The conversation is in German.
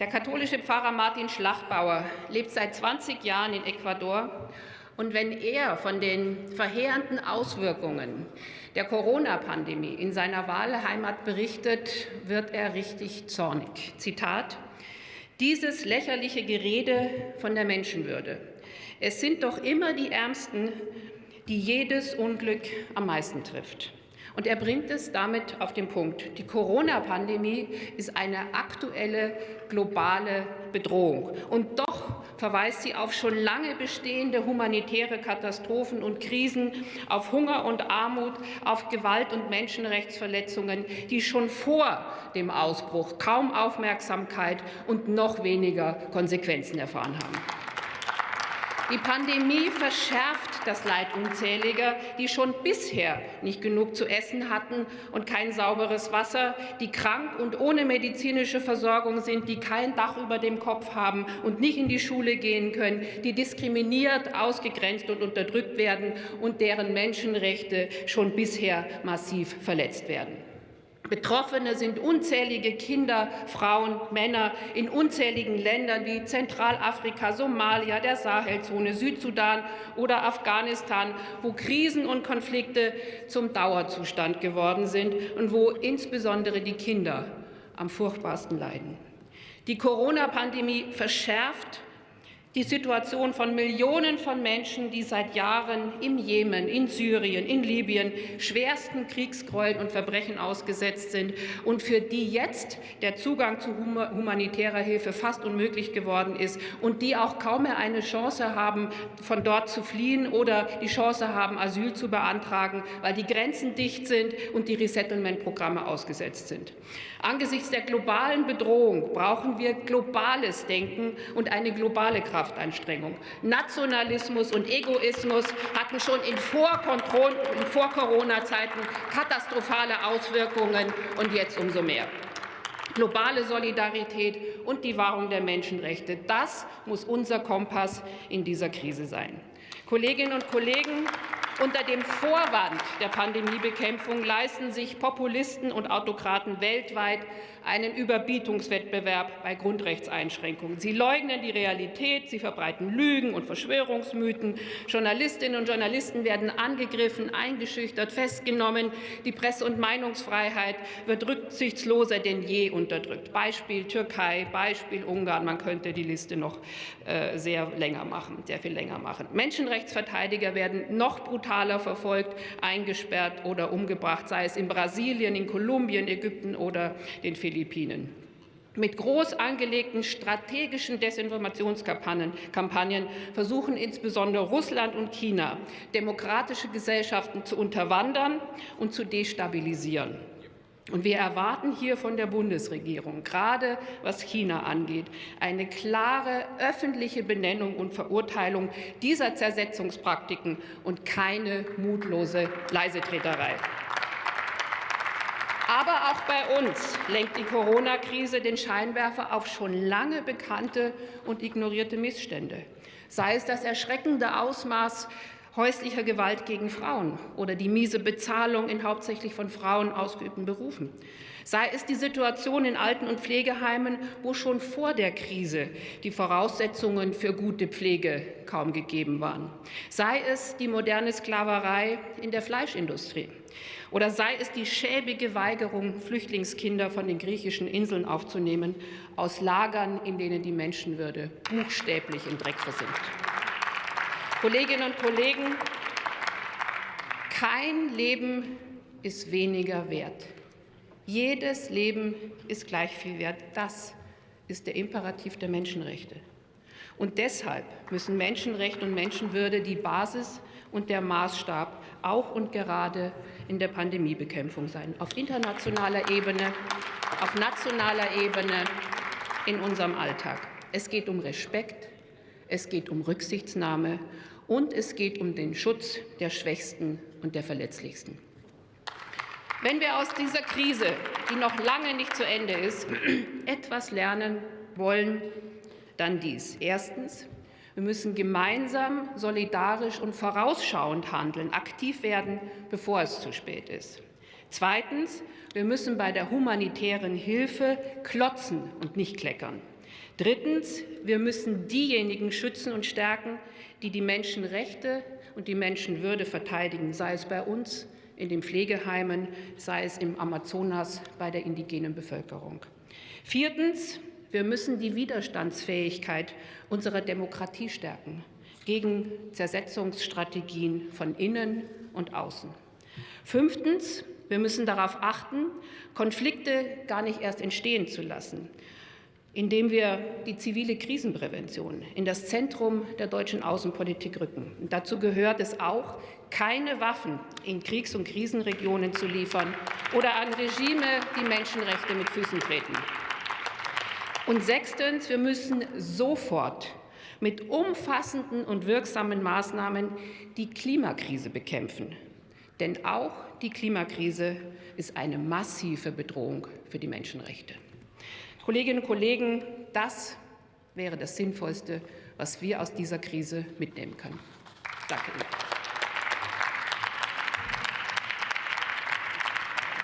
Der katholische Pfarrer Martin Schlachtbauer lebt seit 20 Jahren in Ecuador. Und wenn er von den verheerenden Auswirkungen der Corona-Pandemie in seiner Wahlheimat berichtet, wird er richtig zornig. Zitat Dieses lächerliche Gerede von der Menschenwürde. Es sind doch immer die Ärmsten, die jedes Unglück am meisten trifft. Und er bringt es damit auf den Punkt. Die Corona-Pandemie ist eine aktuelle globale Bedrohung. Und doch verweist sie auf schon lange bestehende humanitäre Katastrophen und Krisen, auf Hunger und Armut, auf Gewalt und Menschenrechtsverletzungen, die schon vor dem Ausbruch kaum Aufmerksamkeit und noch weniger Konsequenzen erfahren haben. Die Pandemie verschärft das Leid unzähliger, die schon bisher nicht genug zu essen hatten und kein sauberes Wasser, die krank und ohne medizinische Versorgung sind, die kein Dach über dem Kopf haben und nicht in die Schule gehen können, die diskriminiert, ausgegrenzt und unterdrückt werden und deren Menschenrechte schon bisher massiv verletzt werden. Betroffene sind unzählige Kinder, Frauen, Männer in unzähligen Ländern wie Zentralafrika, Somalia, der Sahelzone, Südsudan oder Afghanistan, wo Krisen und Konflikte zum Dauerzustand geworden sind und wo insbesondere die Kinder am furchtbarsten leiden. Die Corona-Pandemie verschärft die Situation von Millionen von Menschen, die seit Jahren im Jemen, in Syrien, in Libyen schwersten Kriegsgräueln und Verbrechen ausgesetzt sind und für die jetzt der Zugang zu humanitärer Hilfe fast unmöglich geworden ist und die auch kaum mehr eine Chance haben, von dort zu fliehen oder die Chance haben, Asyl zu beantragen, weil die Grenzen dicht sind und die Resettlement-Programme ausgesetzt sind. Angesichts der globalen Bedrohung brauchen wir globales Denken und eine globale Kraft. Kraftanstrengung. Nationalismus und Egoismus hatten schon in Vor-Corona-Zeiten katastrophale Auswirkungen und jetzt umso mehr. Globale Solidarität und die Wahrung der Menschenrechte, das muss unser Kompass in dieser Krise sein. Kolleginnen und Kollegen, unter dem Vorwand der Pandemiebekämpfung leisten sich Populisten und Autokraten weltweit einen Überbietungswettbewerb bei Grundrechtseinschränkungen. Sie leugnen die Realität, sie verbreiten Lügen und Verschwörungsmythen. Journalistinnen und Journalisten werden angegriffen, eingeschüchtert, festgenommen. Die Presse- und Meinungsfreiheit wird rücksichtsloser denn je unterdrückt. Beispiel Türkei, Beispiel Ungarn. Man könnte die Liste noch äh, sehr länger machen, sehr viel länger machen. Menschenrechtsverteidiger werden noch brutaler brutaler verfolgt, eingesperrt oder umgebracht, sei es in Brasilien, in Kolumbien, Ägypten oder den Philippinen. Mit groß angelegten strategischen Desinformationskampagnen versuchen insbesondere Russland und China, demokratische Gesellschaften zu unterwandern und zu destabilisieren. Und wir erwarten hier von der Bundesregierung, gerade was China angeht, eine klare öffentliche Benennung und Verurteilung dieser Zersetzungspraktiken und keine mutlose Leisetreterei. Aber auch bei uns lenkt die Corona-Krise den Scheinwerfer auf schon lange bekannte und ignorierte Missstände. Sei es das erschreckende Ausmaß häuslicher Gewalt gegen Frauen oder die miese Bezahlung in hauptsächlich von Frauen ausgeübten Berufen. Sei es die Situation in Alten- und Pflegeheimen, wo schon vor der Krise die Voraussetzungen für gute Pflege kaum gegeben waren. Sei es die moderne Sklaverei in der Fleischindustrie. Oder sei es die schäbige Weigerung, Flüchtlingskinder von den griechischen Inseln aufzunehmen, aus Lagern, in denen die Menschenwürde buchstäblich im Dreck versinkt. Kolleginnen und Kollegen, kein Leben ist weniger wert. Jedes Leben ist gleich viel wert. Das ist der Imperativ der Menschenrechte. Und deshalb müssen Menschenrechte und Menschenwürde die Basis und der Maßstab auch und gerade in der Pandemiebekämpfung sein. Auf internationaler Ebene, auf nationaler Ebene, in unserem Alltag. Es geht um Respekt, es geht um Rücksichtnahme und es geht um den Schutz der Schwächsten und der Verletzlichsten. Wenn wir aus dieser Krise, die noch lange nicht zu Ende ist, etwas lernen wollen, dann dies. Erstens. Wir müssen gemeinsam, solidarisch und vorausschauend handeln, aktiv werden, bevor es zu spät ist. Zweitens, wir müssen bei der humanitären Hilfe klotzen und nicht kleckern. Drittens, wir müssen diejenigen schützen und stärken, die die Menschenrechte und die Menschenwürde verteidigen, sei es bei uns in den Pflegeheimen, sei es im Amazonas bei der indigenen Bevölkerung. Viertens, wir müssen die Widerstandsfähigkeit unserer Demokratie stärken gegen Zersetzungsstrategien von innen und außen. Fünftens, wir müssen darauf achten, Konflikte gar nicht erst entstehen zu lassen, indem wir die zivile Krisenprävention in das Zentrum der deutschen Außenpolitik rücken. Und dazu gehört es auch, keine Waffen in Kriegs- und Krisenregionen zu liefern oder an Regime, die Menschenrechte mit Füßen treten. Und sechstens, wir müssen sofort mit umfassenden und wirksamen Maßnahmen die Klimakrise bekämpfen. Denn auch die Klimakrise ist eine massive Bedrohung für die Menschenrechte. Kolleginnen und Kollegen, das wäre das Sinnvollste, was wir aus dieser Krise mitnehmen können. Danke Ihnen.